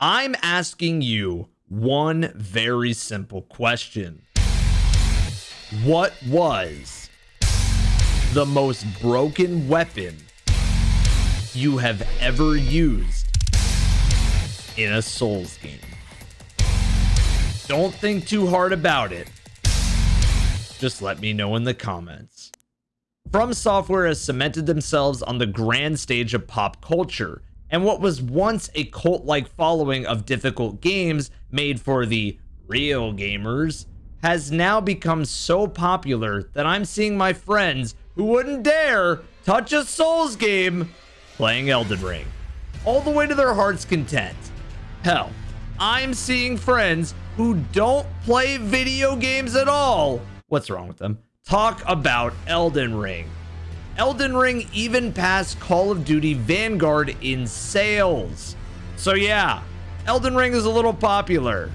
I'm asking you one very simple question. What was the most broken weapon you have ever used in a Souls game? Don't think too hard about it. Just let me know in the comments. From Software has cemented themselves on the grand stage of pop culture, and what was once a cult like following of difficult games made for the real gamers has now become so popular that I'm seeing my friends who wouldn't dare touch a Souls game playing Elden Ring, all the way to their heart's content. Hell, I'm seeing friends who don't play video games at all. What's wrong with them? Talk about Elden Ring. Elden Ring even passed Call of Duty Vanguard in sales. So yeah, Elden Ring is a little popular.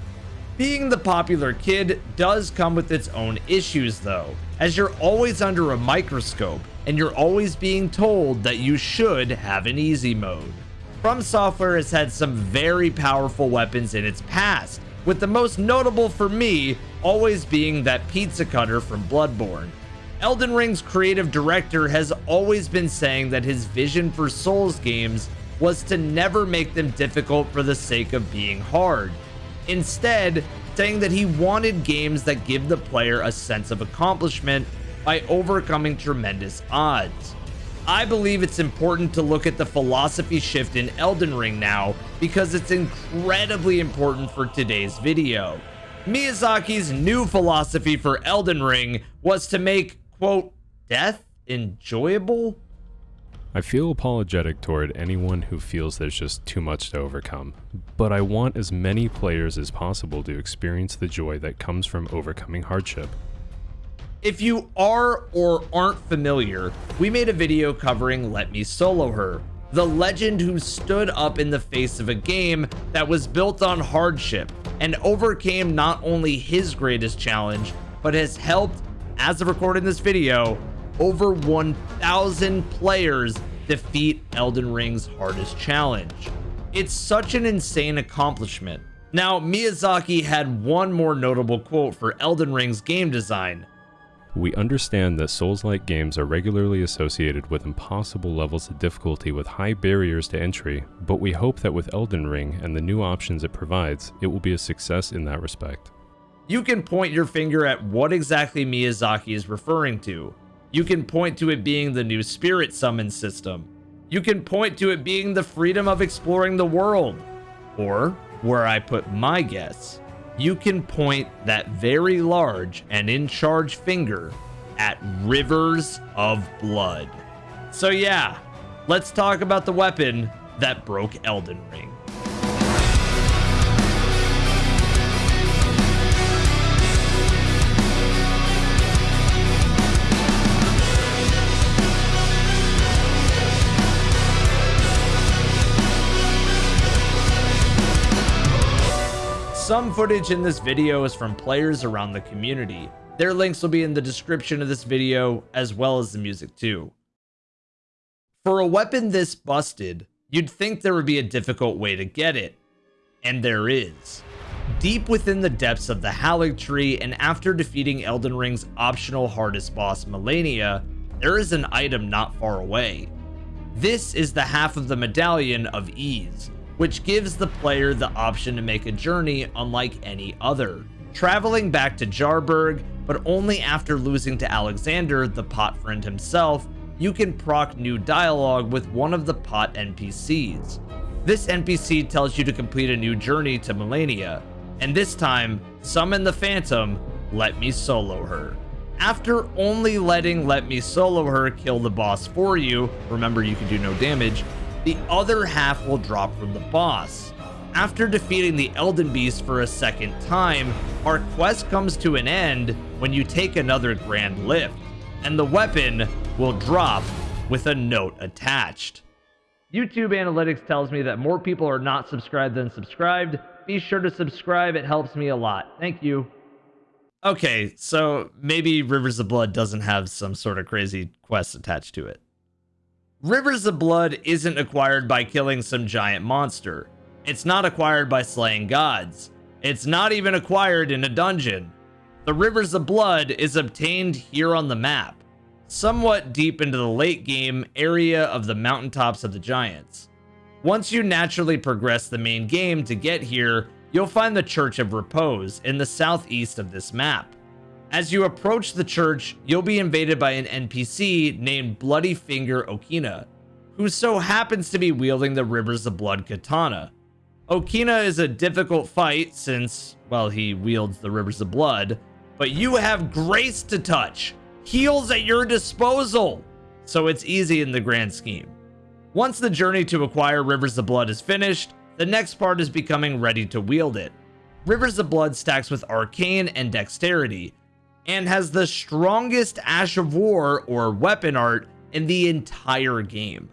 Being the popular kid does come with its own issues though, as you're always under a microscope and you're always being told that you should have an easy mode. From Software has had some very powerful weapons in its past, with the most notable for me always being that pizza cutter from Bloodborne. Elden Ring's creative director has always been saying that his vision for Souls games was to never make them difficult for the sake of being hard. Instead, saying that he wanted games that give the player a sense of accomplishment by overcoming tremendous odds. I believe it's important to look at the philosophy shift in Elden Ring now because it's incredibly important for today's video. Miyazaki's new philosophy for Elden Ring was to make, quote, death enjoyable? I feel apologetic toward anyone who feels there's just too much to overcome, but I want as many players as possible to experience the joy that comes from overcoming hardship. If you are or aren't familiar, we made a video covering Let Me Solo Her, the legend who stood up in the face of a game that was built on hardship and overcame not only his greatest challenge, but has helped, as of recording this video, over 1,000 players defeat Elden Ring's hardest challenge. It's such an insane accomplishment. Now, Miyazaki had one more notable quote for Elden Ring's game design. We understand that Souls-like games are regularly associated with impossible levels of difficulty with high barriers to entry, but we hope that with Elden Ring and the new options it provides, it will be a success in that respect. You can point your finger at what exactly Miyazaki is referring to. You can point to it being the new spirit summon system. You can point to it being the freedom of exploring the world. Or, where I put my guess, you can point that very large and in charge finger at rivers of blood. So yeah, let's talk about the weapon that broke Elden Ring. Some footage in this video is from players around the community. Their links will be in the description of this video, as well as the music too. For a weapon this busted, you'd think there would be a difficult way to get it. And there is. Deep within the depths of the Haligtree, and after defeating Elden Ring's optional hardest boss Malenia, there is an item not far away. This is the half of the Medallion of Ys, which gives the player the option to make a journey unlike any other. Traveling back to Jarburg, but only after losing to Alexander, the pot friend himself, you can proc new dialogue with one of the pot NPCs. This NPC tells you to complete a new journey to Malenia, and this time, summon the Phantom, let me solo her. After only letting Let Me Solo Her kill the boss for you, remember you can do no damage, the other half will drop from the boss. After defeating the Elden Beast for a second time, our quest comes to an end when you take another Grand Lift, and the weapon will drop with a note attached. YouTube analytics tells me that more people are not subscribed than subscribed. Be sure to subscribe, it helps me a lot. Thank you. Okay, so maybe Rivers of Blood doesn't have some sort of crazy quest attached to it. Rivers of Blood isn't acquired by killing some giant monster. It's not acquired by slaying gods. It's not even acquired in a dungeon. The Rivers of Blood is obtained here on the map, somewhat deep into the late game area of the mountaintops of the Giants. Once you naturally progress the main game to get here, you'll find the Church of Repose in the southeast of this map. As you approach the church, you'll be invaded by an NPC named Bloody Finger Okina, who so happens to be wielding the Rivers of Blood katana. Okina is a difficult fight since, well, he wields the Rivers of Blood, but you have grace to touch, heals at your disposal, so it's easy in the grand scheme. Once the journey to acquire Rivers of Blood is finished, the next part is becoming ready to wield it. Rivers of Blood stacks with Arcane and Dexterity, and has the strongest Ash of War or weapon art in the entire game,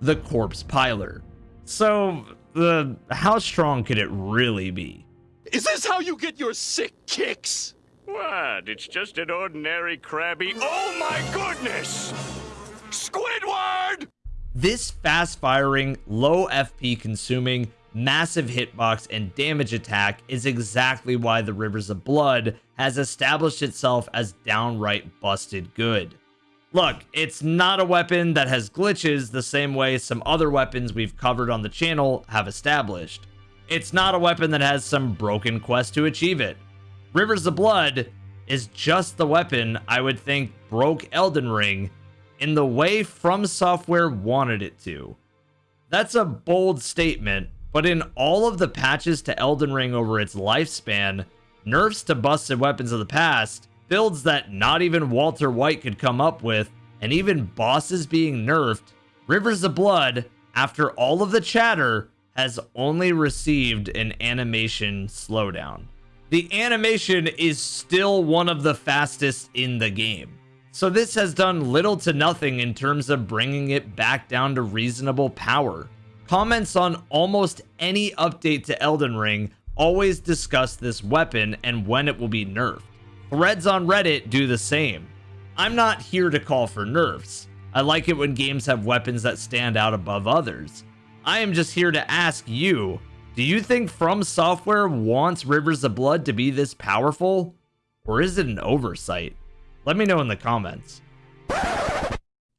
the Corpse Piler. So, the how strong could it really be? Is this how you get your sick kicks? What? It's just an ordinary crabby. Oh my goodness! Squidward! This fast firing, low FP consuming, massive hitbox, and damage attack is exactly why the Rivers of Blood has established itself as downright busted good. Look, it's not a weapon that has glitches the same way some other weapons we've covered on the channel have established. It's not a weapon that has some broken quest to achieve it. Rivers of Blood is just the weapon I would think broke Elden Ring in the way From Software wanted it to. That's a bold statement, but in all of the patches to Elden Ring over its lifespan, nerfs to busted weapons of the past, builds that not even Walter White could come up with, and even bosses being nerfed, Rivers of Blood, after all of the chatter, has only received an animation slowdown. The animation is still one of the fastest in the game. So this has done little to nothing in terms of bringing it back down to reasonable power. Comments on almost any update to Elden Ring always discuss this weapon and when it will be nerfed. Threads on Reddit do the same. I'm not here to call for nerfs. I like it when games have weapons that stand out above others. I am just here to ask you, do you think From Software wants Rivers of Blood to be this powerful? Or is it an oversight? Let me know in the comments.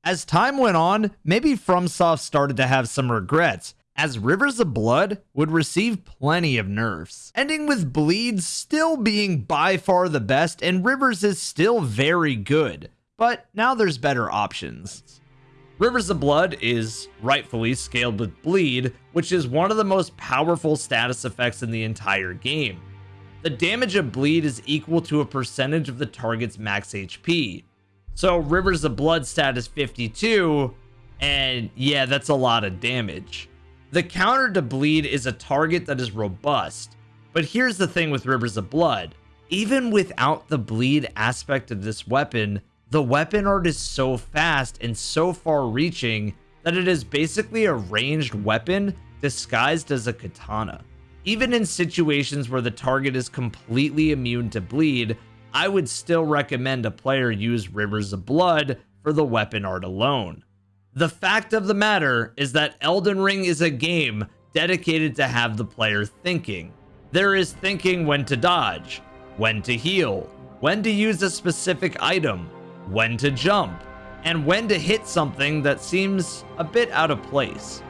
As time went on, maybe FromSoft started to have some regrets, as Rivers of Blood would receive plenty of nerfs, ending with Bleed still being by far the best and Rivers is still very good, but now there's better options. Rivers of Blood is rightfully scaled with Bleed, which is one of the most powerful status effects in the entire game. The damage of Bleed is equal to a percentage of the target's max HP, so Rivers of Blood stat is 52, and yeah, that's a lot of damage. The counter to bleed is a target that is robust, but here's the thing with Rivers of Blood. Even without the bleed aspect of this weapon, the weapon art is so fast and so far reaching that it is basically a ranged weapon disguised as a katana. Even in situations where the target is completely immune to bleed, I would still recommend a player use Rivers of Blood for the weapon art alone. The fact of the matter is that Elden Ring is a game dedicated to have the player thinking. There is thinking when to dodge, when to heal, when to use a specific item, when to jump, and when to hit something that seems a bit out of place.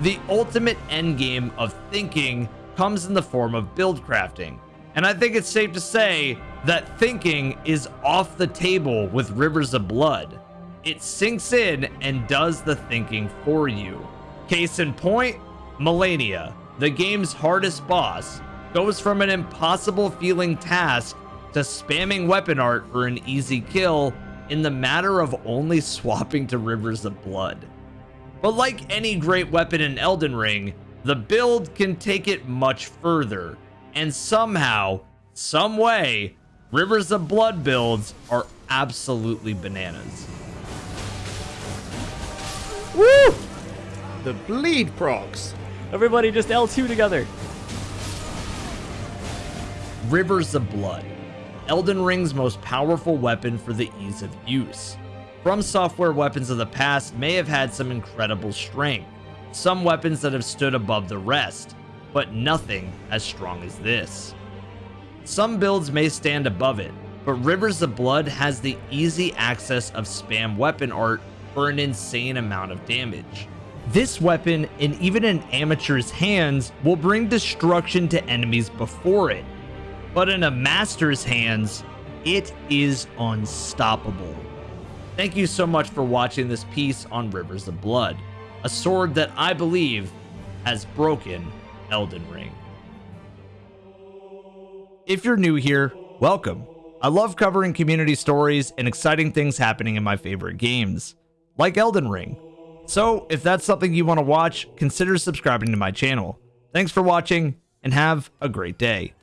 The ultimate endgame of thinking comes in the form of build crafting, and I think it's safe to say that thinking is off the table with Rivers of Blood. It sinks in and does the thinking for you. Case in point, Malenia, the game's hardest boss, goes from an impossible feeling task to spamming weapon art for an easy kill in the matter of only swapping to Rivers of Blood. But like any great weapon in Elden Ring, the build can take it much further, and somehow, some way, Rivers of Blood builds are absolutely bananas. Woo! The bleed procs. Everybody just L2 together. Rivers of Blood, Elden Ring's most powerful weapon for the ease of use. From software weapons of the past may have had some incredible strength, some weapons that have stood above the rest, but nothing as strong as this. Some builds may stand above it, but Rivers of Blood has the easy access of spam weapon art for an insane amount of damage. This weapon, in even an amateur's hands, will bring destruction to enemies before it, but in a master's hands, it is unstoppable. Thank you so much for watching this piece on Rivers of Blood, a sword that I believe has broken Elden Ring. If you're new here, welcome. I love covering community stories and exciting things happening in my favorite games, like Elden Ring. So, if that's something you want to watch, consider subscribing to my channel. Thanks for watching, and have a great day.